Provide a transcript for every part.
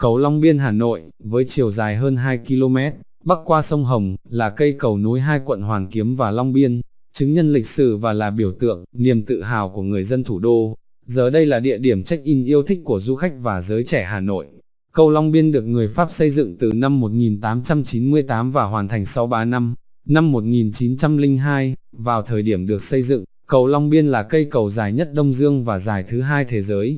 Cầu Long Biên Hà Nội, với chiều dài hơn 2 km, bắc qua sông Hồng, là cây cầu nối hai quận Hoàn Kiếm và Long Biên, chứng nhân lịch sử và là biểu tượng, niềm tự hào của người dân thủ đô. Giờ đây là địa điểm check-in yêu thích của du khách và giới trẻ Hà Nội. Cầu Long Biên được người Pháp xây dựng từ năm 1898 và hoàn thành sau 3 năm. Năm 1902, vào thời điểm được xây dựng, cầu Long Biên là cây cầu dài nhất Đông Dương và dài thứ hai thế giới.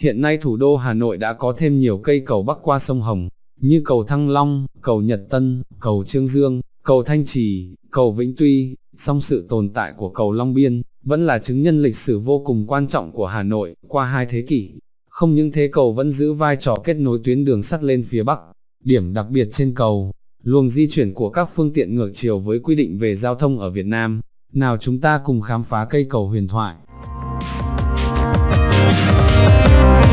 Hiện nay thủ đô Hà Nội đã có thêm nhiều cây cầu bắc qua sông Hồng, như cầu Thăng Long, cầu Nhật Tân, cầu Trương Dương, cầu Thanh Trì, cầu Vĩnh Tuy, song sự tồn tại của cầu Long Biên, vẫn là chứng nhân lịch sử vô cùng quan trọng của Hà Nội, qua hai thế kỷ. Không những thế cầu vẫn giữ vai trò kết nối tuyến đường sắt lên phía Bắc. Điểm đặc biệt trên cầu, luồng di chuyển của các phương tiện ngược chiều với quy định về giao thông ở Việt Nam. Nào chúng ta cùng khám phá cây cầu huyền thoại. Thank you.